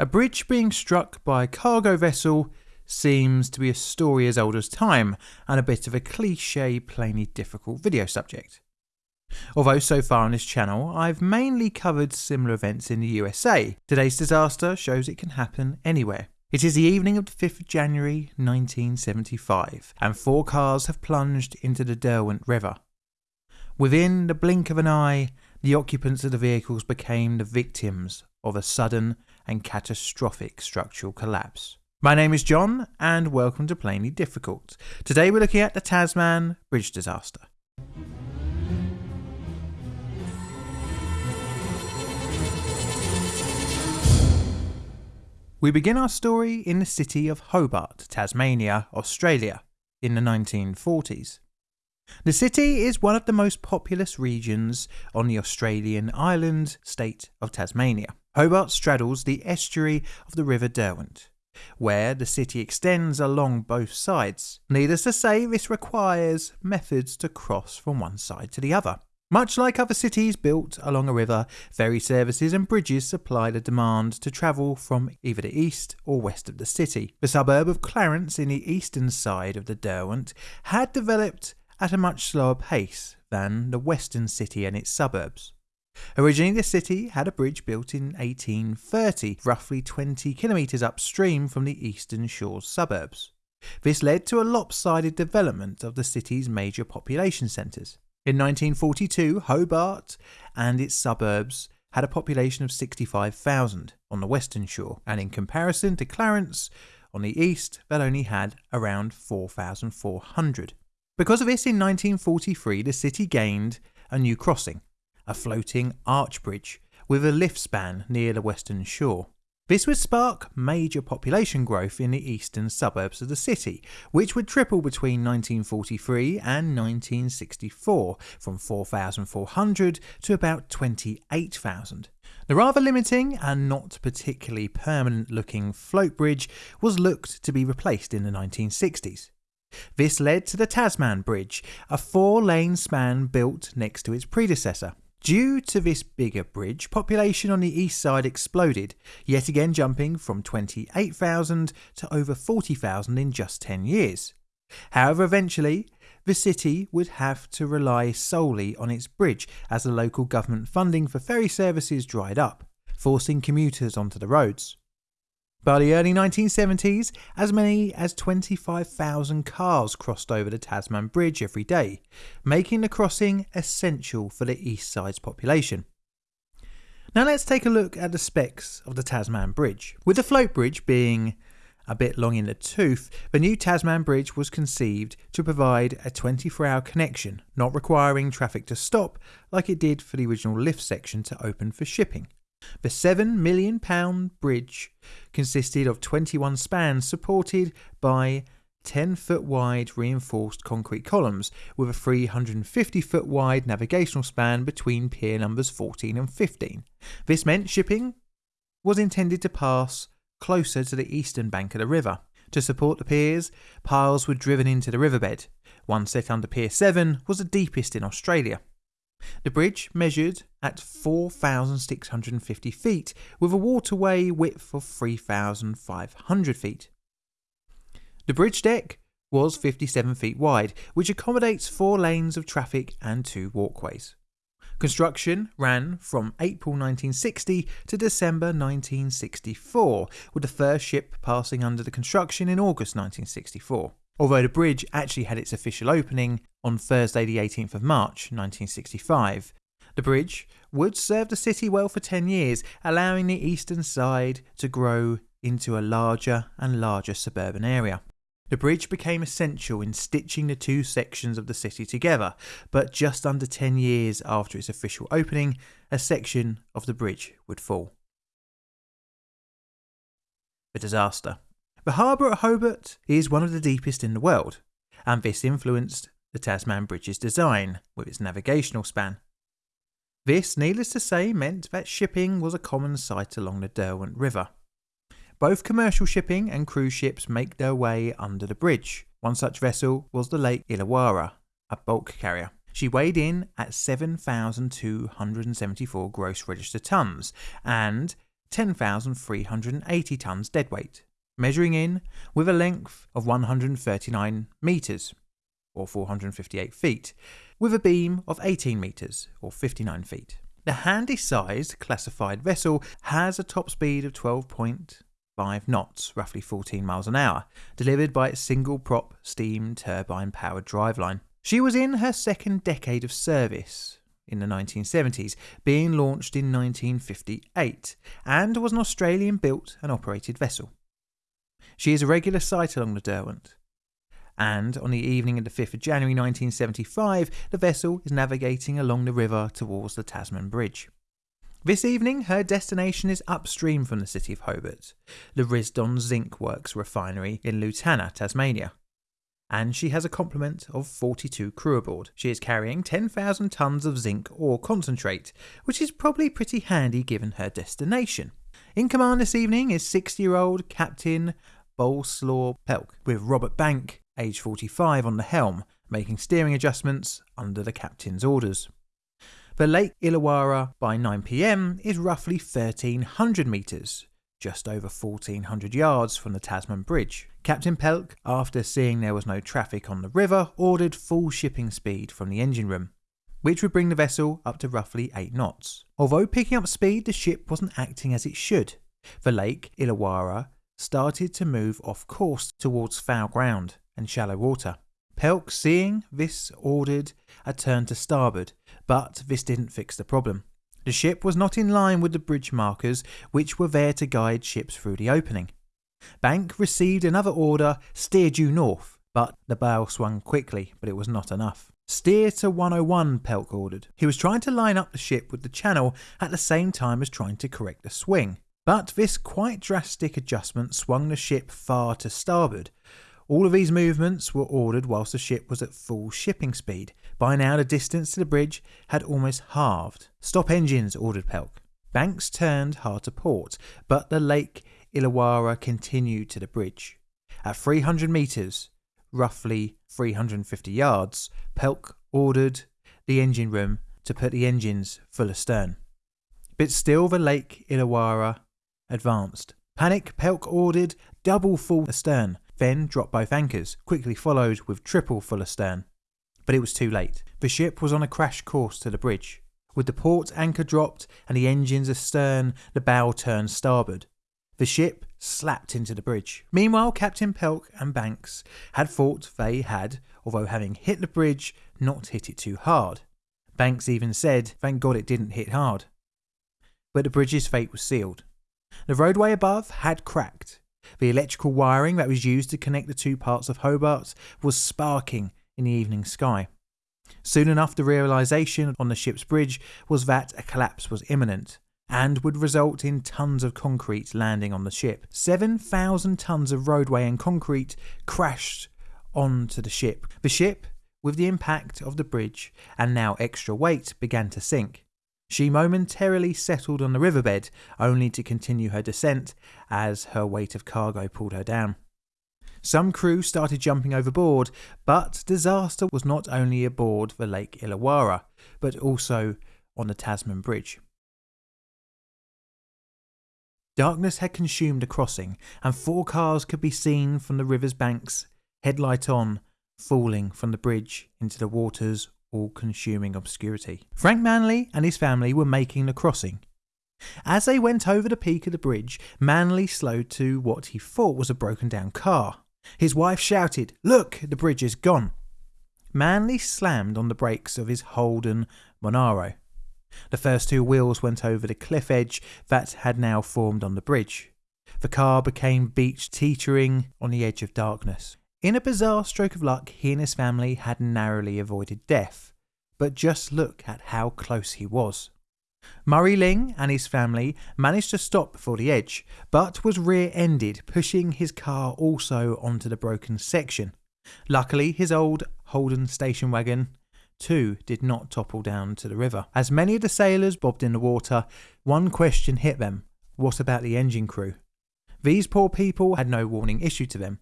A bridge being struck by a cargo vessel seems to be a story as old as time and a bit of a cliche, plainly difficult video subject. Although so far on this channel I've mainly covered similar events in the USA, today's disaster shows it can happen anywhere. It is the evening of the 5th of January 1975 and four cars have plunged into the Derwent River. Within the blink of an eye, the occupants of the vehicles became the victims of a sudden and catastrophic structural collapse. My name is John, and welcome to Plainly Difficult. Today we're looking at the Tasman Bridge disaster. We begin our story in the city of Hobart, Tasmania, Australia, in the 1940s. The city is one of the most populous regions on the Australian island state of Tasmania. Hobart straddles the estuary of the River Derwent where the city extends along both sides. Needless to say, this requires methods to cross from one side to the other. Much like other cities built along a river, ferry services and bridges supply the demand to travel from either the east or west of the city. The suburb of Clarence in the eastern side of the Derwent had developed at a much slower pace than the western city and its suburbs. Originally, the city had a bridge built in 1830, roughly 20 kilometres upstream from the eastern shore's suburbs. This led to a lopsided development of the city's major population centres. In 1942, Hobart and its suburbs had a population of 65,000 on the western shore, and in comparison to Clarence on the east, that only had around 4,400. Because of this, in 1943, the city gained a new crossing, a floating arch bridge with a lift span near the western shore. This would spark major population growth in the eastern suburbs of the city, which would triple between 1943 and 1964 from 4,400 to about 28,000. The rather limiting and not particularly permanent looking float bridge was looked to be replaced in the 1960s. This led to the Tasman Bridge, a four lane span built next to its predecessor. Due to this bigger bridge, population on the east side exploded, yet again jumping from 28,000 to over 40,000 in just 10 years. However, eventually, the city would have to rely solely on its bridge as the local government funding for ferry services dried up, forcing commuters onto the roads. By the early 1970s, as many as 25,000 cars crossed over the Tasman Bridge every day, making the crossing essential for the east side's population. Now let's take a look at the specs of the Tasman Bridge. With the float bridge being a bit long in the tooth, the new Tasman Bridge was conceived to provide a 24 hour connection, not requiring traffic to stop like it did for the original lift section to open for shipping. The £7 million bridge consisted of 21 spans supported by 10 foot wide reinforced concrete columns with a 350 foot wide navigational span between pier numbers 14 and 15. This meant shipping was intended to pass closer to the eastern bank of the river. To support the piers, piles were driven into the riverbed. One set under Pier 7 was the deepest in Australia. The bridge measured at 4,650 feet with a waterway width of 3,500 feet. The bridge deck was 57 feet wide, which accommodates four lanes of traffic and two walkways. Construction ran from April 1960 to December 1964, with the first ship passing under the construction in August 1964 although the bridge actually had its official opening on Thursday, the 18th of March 1965. The bridge would serve the city well for 10 years, allowing the eastern side to grow into a larger and larger suburban area. The bridge became essential in stitching the two sections of the city together, but just under 10 years after its official opening, a section of the bridge would fall. The disaster. The harbour at Hobart is one of the deepest in the world, and this influenced the Tasman Bridge's design with its navigational span. This, needless to say, meant that shipping was a common sight along the Derwent River. Both commercial shipping and cruise ships make their way under the bridge. One such vessel was the Lake Illawarra, a bulk carrier. She weighed in at 7,274 gross register tons and 10,380 tonnes deadweight, measuring in with a length of 139 metres, or 458 feet, with a beam of 18 metres, or 59 feet. The handy sized classified vessel has a top speed of 12.5 knots, roughly 14 miles an hour, delivered by its single prop steam turbine powered driveline. She was in her second decade of service in the 1970s, being launched in 1958, and was an Australian built and operated vessel. She is a regular sight along the Derwent, and on the evening of the 5th of January 1975, the vessel is navigating along the river towards the Tasman Bridge. This evening, her destination is upstream from the city of Hobart, the Risdon Zinc Works refinery in Lutana, Tasmania. And she has a complement of 42 crew aboard. She is carrying 10,000 tonnes of zinc ore concentrate, which is probably pretty handy given her destination. In command this evening is 60 year old Captain Boleslaw Pelc, with Robert Bank age 45, on the helm, making steering adjustments under the captain's orders. The Lake Illawarra by 9pm is roughly 1300 metres, just over 1400 yards from the Tasman Bridge. Captain Pelc, after seeing there was no traffic on the river, ordered full shipping speed from the engine room, which would bring the vessel up to roughly 8 knots. Although picking up speed, the ship wasn't acting as it should. The Lake Illawarra started to move off course towards foul ground, and shallow water. Pelc, seeing this, ordered a turn to starboard, but this didn't fix the problem. The ship was not in line with the bridge markers, which were there to guide ships through the opening. Bank received another order, steer due north, but the bow swung quickly, but it was not enough. Steer to 101, Pelc ordered. He was trying to line up the ship with the channel at the same time as trying to correct the swing. But this quite drastic adjustment swung the ship far to starboard, all of these movements were ordered whilst the ship was at full shipping speed. By now, the distance to the bridge had almost halved. Stop engines, ordered Pelc. Banks turned hard to port, but the Lake Illawarra continued to the bridge. At 300 metres, roughly 350 yards, Pelc ordered the engine room to put the engines full astern. But still the Lake Illawarra advanced. Panic, Pelc ordered double full astern, then dropped both anchors, quickly followed with triple full astern. But it was too late. The ship was on a crash course to the bridge. With the port anchor dropped and the engines astern, the bow turned starboard. The ship slapped into the bridge. Meanwhile, Captain Pelc and Banks had thought they had, although having hit the bridge, not hit it too hard. Banks even said, thank God it didn't hit hard. But the bridge's fate was sealed. The roadway above had cracked, the electrical wiring that was used to connect the two parts of Hobart was sparking in the evening sky. Soon enough, the realization on the ship's bridge was that a collapse was imminent and would result in tons of concrete landing on the ship. 7,000 tons of roadway and concrete crashed onto the ship. The ship, with the impact of the bridge and now extra weight, began to sink. She momentarily settled on the riverbed, only to continue her descent as her weight of cargo pulled her down. Some crew started jumping overboard, but disaster was not only aboard the Lake Illawarra, but also on the Tasman Bridge. Darkness had consumed the crossing, and four cars could be seen from the river's banks, headlight on, falling from the bridge into the waters all consuming obscurity. Frank Manley and his family were making the crossing. As they went over the peak of the bridge, Manley slowed to what he thought was a broken down car. His wife shouted, Look, the bridge is gone. Manley slammed on the brakes of his Holden Monaro. The first two wheels went over the cliff edge that had now formed on the bridge. The car became beached teetering on the edge of darkness. In a bizarre stroke of luck, he and his family had narrowly avoided death, but just look at how close he was. Murray Ling and his family managed to stop before the edge, but was rear ended, pushing his car also onto the broken section. Luckily, his old Holden station wagon too did not topple down to the river. As many of the sailors bobbed in the water, one question hit them what about the engine crew? These poor people had no warning issued to them.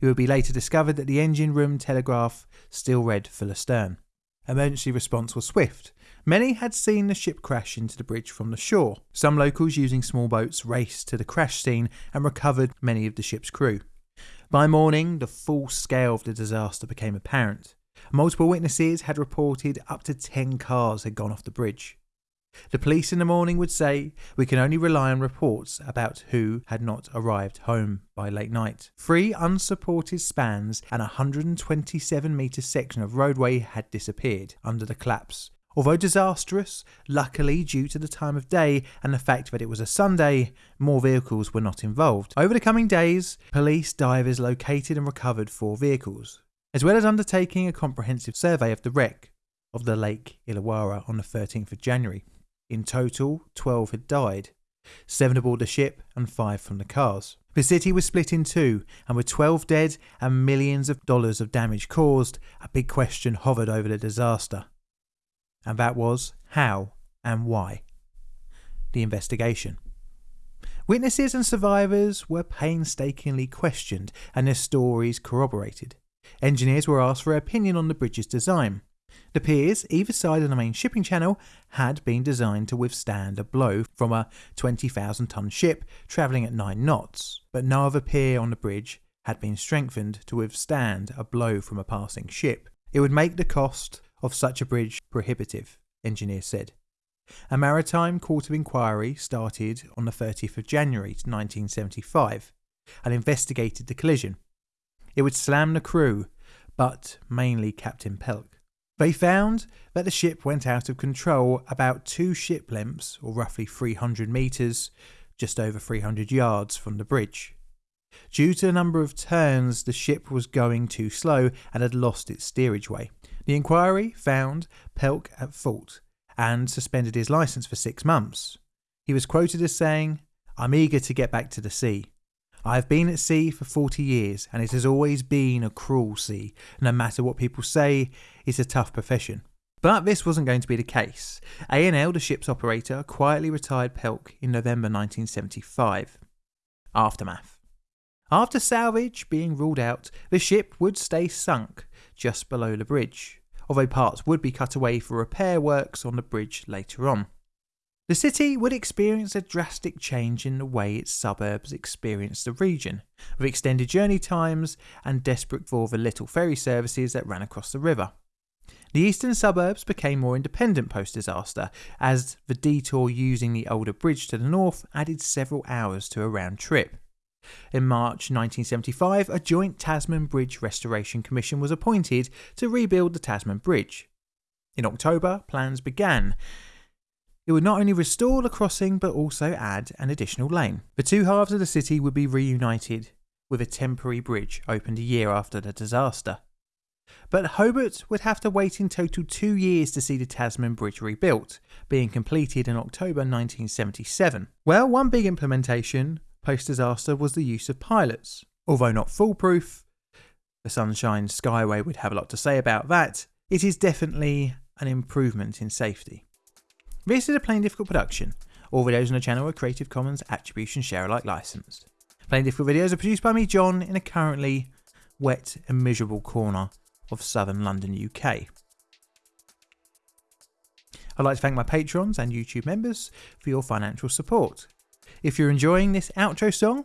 It would be later discovered that the engine room telegraph still read full astern. Emergency response was swift, Many had seen the ship crash into the bridge from the shore. Some locals using small boats raced to the crash scene and recovered many of the ship's crew. By morning, the full scale of the disaster became apparent. Multiple witnesses had reported up to 10 cars had gone off the bridge. The police in the morning would say, We can only rely on reports about who had not arrived home by late night. Three unsupported spans and a 127 metre section of roadway had disappeared under the collapse. Although disastrous, luckily due to the time of day and the fact that it was a Sunday, more vehicles were not involved. Over the coming days, police divers located and recovered four vehicles, as well as undertaking a comprehensive survey of the wreck of the Lake Illawarra on the 13th of January. In total, 12 had died, 7 aboard the ship and 5 from the cars. The city was split in two, and with 12 dead and millions of dollars of damage caused, a big question hovered over the disaster. And that was how and why. The investigation. Witnesses and survivors were painstakingly questioned and their stories corroborated. Engineers were asked for opinion on the bridge's design. The piers, either side of the main shipping channel, had been designed to withstand a blow from a 20,000 ton ship travelling at 9 knots, but no other pier on the bridge had been strengthened to withstand a blow from a passing ship. It would make the cost of such a bridge prohibitive, engineers said. A maritime court of inquiry started on the 30th of January 1975 and investigated the collision. It would slam the crew, but mainly Captain Pelc. They found that the ship went out of control about two ship lengths, or roughly 300 metres, just over 300 yards from the bridge. Due to the number of turns, the ship was going too slow and had lost its steerage way. The inquiry found Pelc at fault and suspended his licence for six months. He was quoted as saying, I'm eager to get back to the sea. I have been at sea for 40 years and it has always been a cruel sea. No matter what people say, it's a tough profession. But this wasn't going to be the case. ANL, the ship's operator, quietly retired Pelc in November 1975. Aftermath. After salvage being ruled out, the ship would stay sunk just below the bridge, although parts would be cut away for repair works on the bridge later on. The city would experience a drastic change in the way its suburbs experienced the region, with extended journey times and desperate for the little ferry services that ran across the river. The eastern suburbs became more independent post disaster, as the detour using the older bridge to the north added several hours to a round trip. In March 1975, a joint Tasman Bridge Restoration Commission was appointed to rebuild the Tasman Bridge. In October, plans began, it would not only restore the crossing but also add an additional lane. The two halves of the city would be reunited, with a temporary bridge opened a year after the disaster. But Hobart would have to wait in total two years to see the Tasman Bridge rebuilt, being completed in October 1977. Well, one big implementation post disaster was the use of pilots. Although not foolproof, the Sunshine Skyway would have a lot to say about that, it is definitely an improvement in safety. This is a Plainly Difficult production. All videos on the channel are Creative Commons Attribution Share Alike licensed. Plainly Difficult videos are produced by me, John, in a currently wet and miserable corner of southern London, UK. I'd like to thank my patrons and YouTube members for your financial support. If you're enjoying this outro song,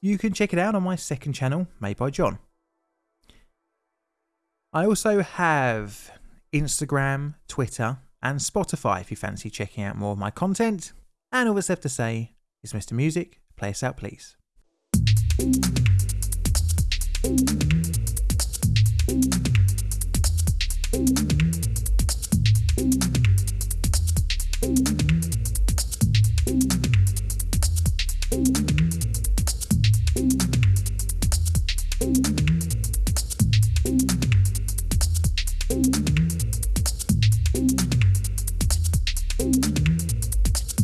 you can check it out on my second channel, Made by John. I also have Instagram, Twitter, and Spotify if you fancy checking out more of my content. And all that's left to say is Mr. Music, play us out, please.